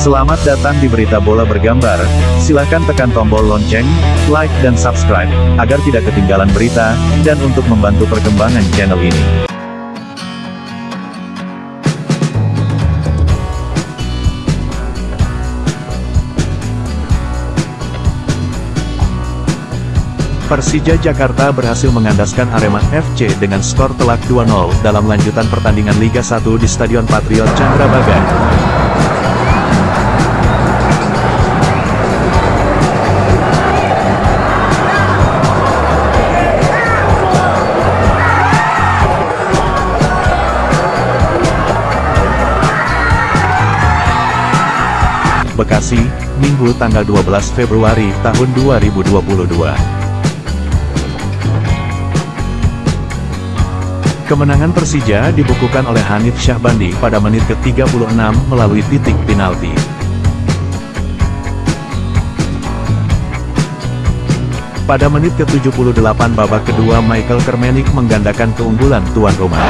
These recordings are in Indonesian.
Selamat datang di Berita Bola Bergambar. Silahkan tekan tombol lonceng, like dan subscribe, agar tidak ketinggalan berita, dan untuk membantu perkembangan channel ini. Persija Jakarta berhasil mengandaskan Arema FC dengan skor telak 2-0 dalam lanjutan pertandingan Liga 1 di Stadion Patriot Candrabaga. Bekasi, Minggu tanggal 12 Februari tahun 2022. Kemenangan Persija dibukukan oleh Hanif Syahbandi pada menit ke-36 melalui titik penalti. Pada menit ke-78 babak kedua Michael Kermenik menggandakan keunggulan tuan rumah.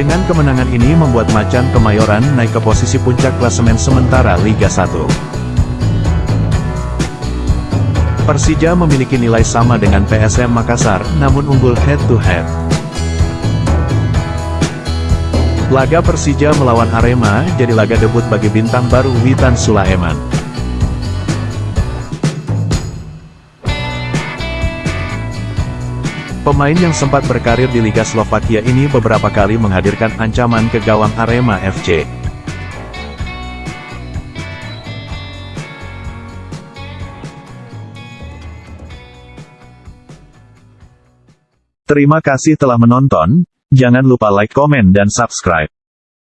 Dengan kemenangan ini membuat Macan Kemayoran naik ke posisi puncak klasemen sementara Liga 1. Persija memiliki nilai sama dengan PSM Makassar, namun unggul head-to-head. Laga Persija melawan Arema jadi laga debut bagi bintang baru Witan Sulaiman. Pemain yang sempat berkarir di Liga Slovakia ini beberapa kali menghadirkan ancaman ke gawang Arema FC. Terima kasih telah menonton, jangan lupa like, komen dan subscribe.